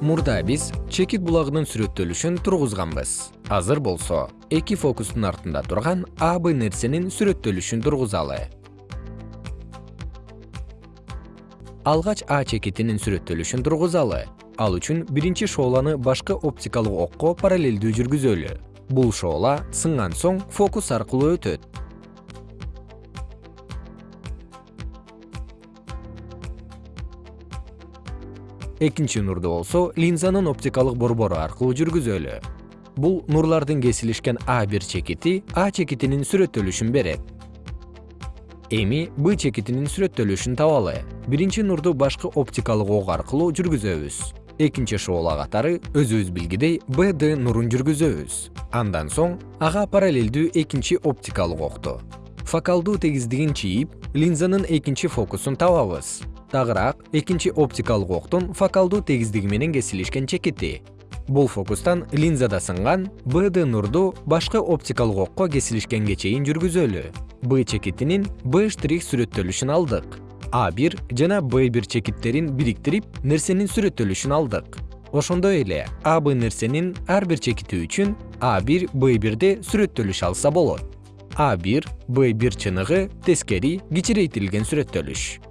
мурда биз чекит булагынын сүрөттөлүшүн тургузганбыз. Азыр болсо эки фокустун артында турган а нерсенин сүрөттөлүшүн тургузалы. Алгач а чекитинин сүрөттөлүшүн тургузалы. Ал үчүн биринчи шооланы башкы оптикалык окко параллелдүү жүргүзөлү. Бул шоола сынган соң фокус аркылуу өтөт экинчи нурду болсо линзанын оптикалык борбору аркылуу жүргүзөлү. Бул нурлардын кесилишкен а бир чекити а чекитинин сүрөттөлүшүн берет. Эми б чекитинин сүрөттөлүшүн табалы. Биринчи нурду башкы оптикалык ок аркылуу жүргүзөбүз. Экинчи шоола катары өзүбүз билгидей бд нурун жүргүзөбүз. Андан соң ага параллелдүү экинчи оптикалык окту фокалдуу тегиздигин чийип линзанын экинчи фокусун табабыз тагыраак экинчи оптикалык октун фокалдуу тегиздиги менен кесилишкен чекити. Бул фокустан линзада сынган бд нурду башкы оптикалык окко кесилишкенге чейин жүргүзөлү. Б чекитинин б штрих сүрөттөлүшүн алдык. А бир жана б бир чекиттерин бириктирип нерсенин сүрөттөлүшүн алдык. Ошондой эле а б нерсенин ар бир чекити үчүн а бир б бирде сүрөттөлүш алса болот. А бир б бир чыныгы тескери кичирейтилген сүрөттөлүш